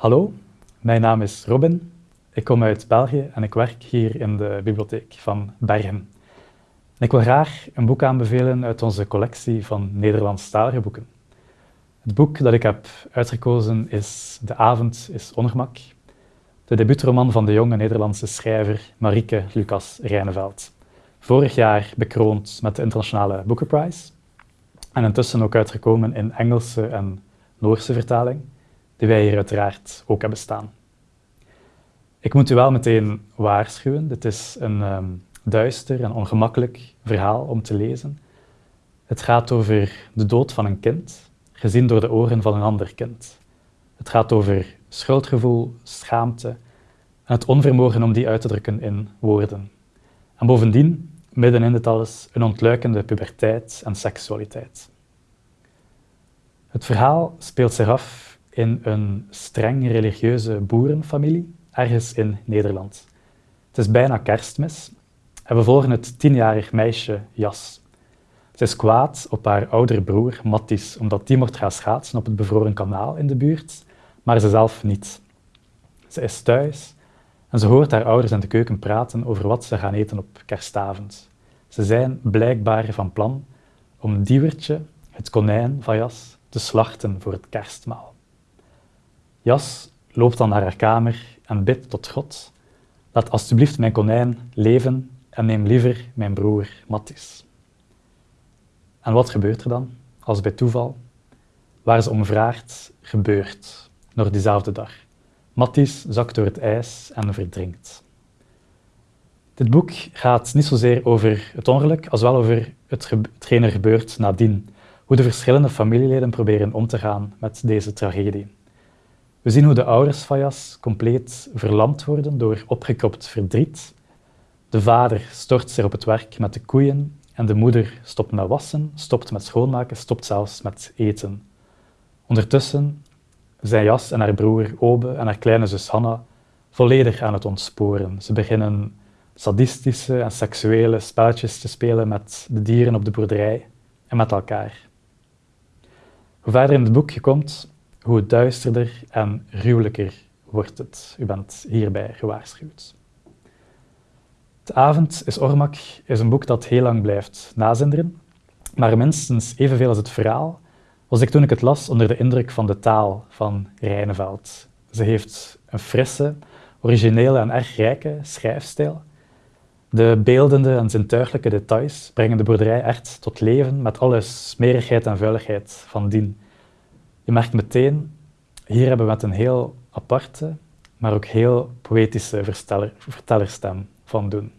Hallo, mijn naam is Robin. Ik kom uit België en ik werk hier in de bibliotheek van Bergen. ik wil graag een boek aanbevelen uit onze collectie van Nederlandstalige boeken. Het boek dat ik heb uitgekozen is De avond is ongemak, de debuutroman van de jonge Nederlandse schrijver Marieke Lucas Rijneveld. Vorig jaar bekroond met de Internationale Booker en intussen ook uitgekomen in Engelse en Noorse vertaling die wij hier uiteraard ook hebben staan. Ik moet u wel meteen waarschuwen, dit is een um, duister en ongemakkelijk verhaal om te lezen. Het gaat over de dood van een kind, gezien door de ogen van een ander kind. Het gaat over schuldgevoel, schaamte en het onvermogen om die uit te drukken in woorden. En bovendien, midden in dit alles, een ontluikende puberteit en seksualiteit. Het verhaal speelt zich af in een streng religieuze boerenfamilie, ergens in Nederland. Het is bijna kerstmis en we volgen het tienjarig meisje Jas. Ze is kwaad op haar oudere broer Mattis, omdat die mocht gaan schaatsen op het bevroren kanaal in de buurt, maar ze zelf niet. Ze is thuis en ze hoort haar ouders in de keuken praten over wat ze gaan eten op kerstavond. Ze zijn blijkbaar van plan om Diewertje, het konijn van Jas, te slachten voor het kerstmaal. Jas loopt dan naar haar kamer en bidt tot God. Laat alstublieft mijn konijn leven en neem liever mijn broer Mattis. En wat gebeurt er dan, als bij toeval? Waar ze om vraagt, gebeurt, nog diezelfde dag. Mattis zakt door het ijs en verdrinkt. Dit boek gaat niet zozeer over het ongeluk, als wel over het hetgeen er gebeurt nadien. Hoe de verschillende familieleden proberen om te gaan met deze tragedie. We zien hoe de ouders van Jas compleet verlamd worden door opgekropt verdriet. De vader stort zich op het werk met de koeien en de moeder stopt met wassen, stopt met schoonmaken, stopt zelfs met eten. Ondertussen zijn Jas en haar broer Obe en haar kleine zus Hanna volledig aan het ontsporen. Ze beginnen sadistische en seksuele spelletjes te spelen met de dieren op de boerderij en met elkaar. Hoe verder in het boek je komt, hoe duisterder en gruwelijker wordt het. U bent hierbij gewaarschuwd. De avond is Ormak is een boek dat heel lang blijft nazinderen, maar minstens evenveel als het verhaal was ik toen ik het las onder de indruk van de taal van Rijneveld. Ze heeft een frisse, originele en erg rijke schrijfstijl. De beeldende en zintuiglijke details brengen de boerderij echt tot leven met alle smerigheid en vuiligheid van dien. Je merkt meteen, hier hebben we met een heel aparte, maar ook heel poëtische vertellerstem van doen.